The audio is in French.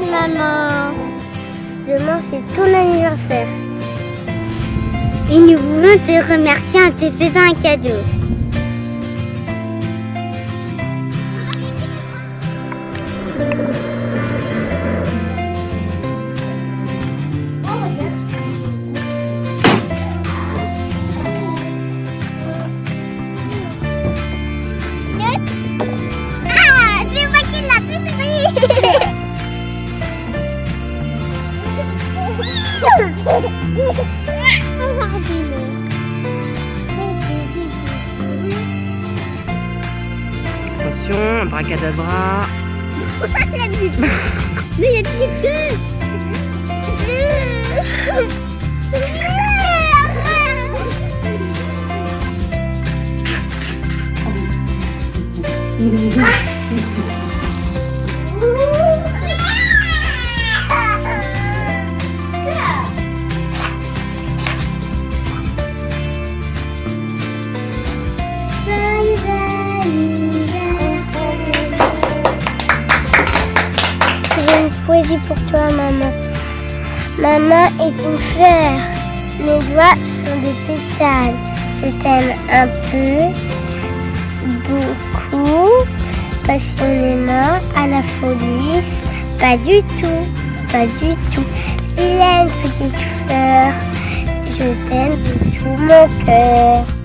maman. Demain, c'est ton anniversaire. Et nous voulons te remercier en te faisant un cadeau. Attention, abracadabra. Mais il n'y a plus que J'ai poésie pour toi, maman. Maman est une fleur. Mes doigts sont des pétales. Je t'aime un peu, beaucoup, passionnément, à la folie. Pas du tout, pas du tout. Il est une petite fleur. Je t'aime de tout mon cœur.